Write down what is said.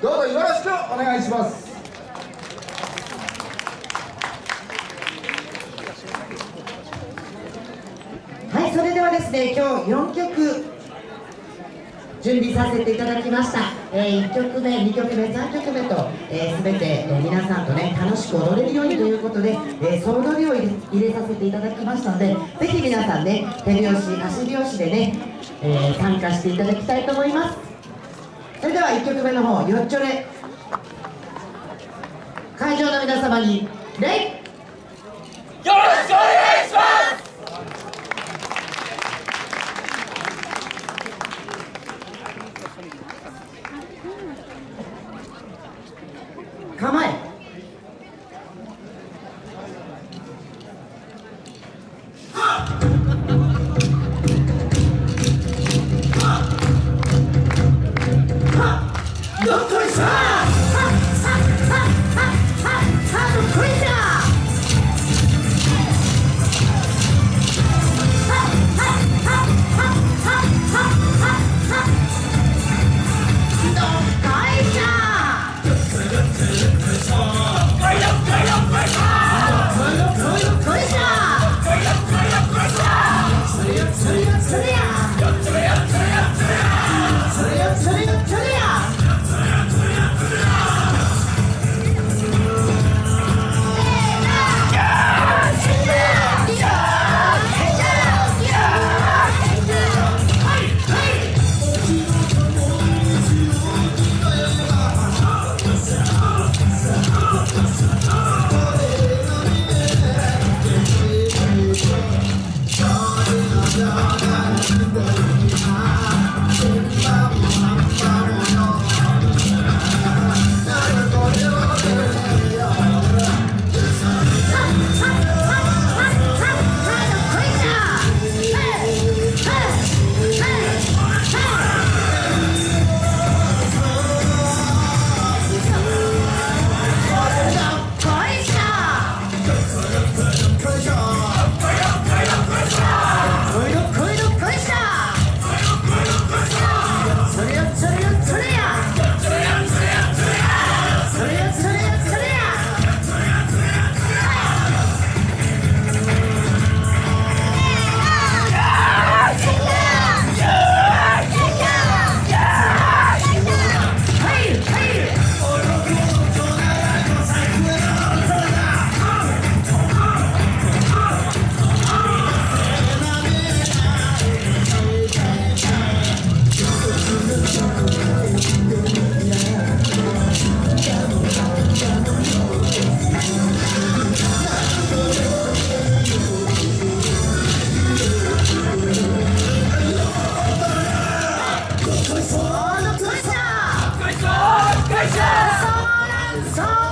どうぞよろしくお願いします。はいそれではですね今日4曲準備させていただきました、えー、1曲目2曲目3曲目と、えー、全て、えー、皆さんとね楽しく踊れるようにということで、えー、総踊りを入れ入れさせていただきましたのでぜひ皆さんね手拍子足拍子でね、えー、参加していただきたいと思います。それでは1曲目の方よっちょれ。会場の皆様に礼よろしくお願いします！さ